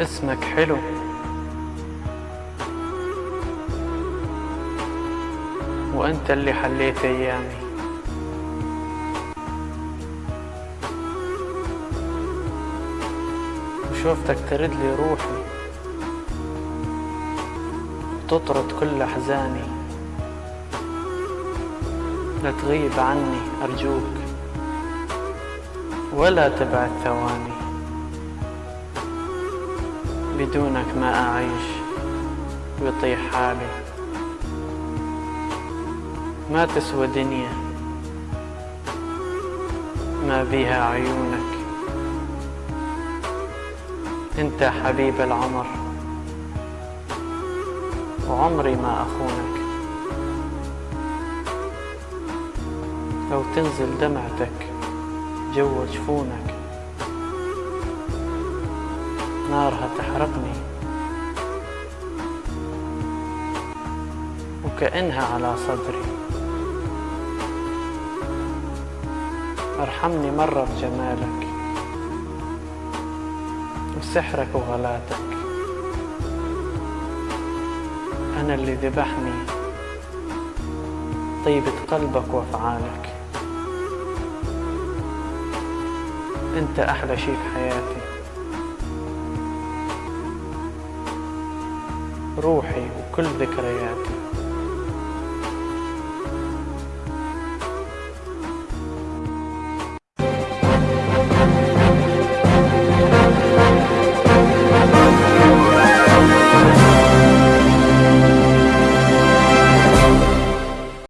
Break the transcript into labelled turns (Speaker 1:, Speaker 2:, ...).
Speaker 1: اسمك حلو. وأنت اللي حليت أيامي. وشوفتك ترد لي روحي. وتطرد كل أحزاني. لا تغيب عني أرجوك. ولا تبعد ثواني. بدونك ما أعيش ويطيح حالي. ما تسوى دنيا ما بيها عيونك. أنت حبيب العمر وعمري ما أخونك. لو تنزل دمعتك جوا جفونك نارها تحرقني. وكأنها على صدري. ارحمني مرة بجمالك. وسحرك وغلاتك. أنا اللي ذبحني. طيبة قلبك وأفعالك. أنت أحلى شي في حياتي. روحي وكل ذكرياتي.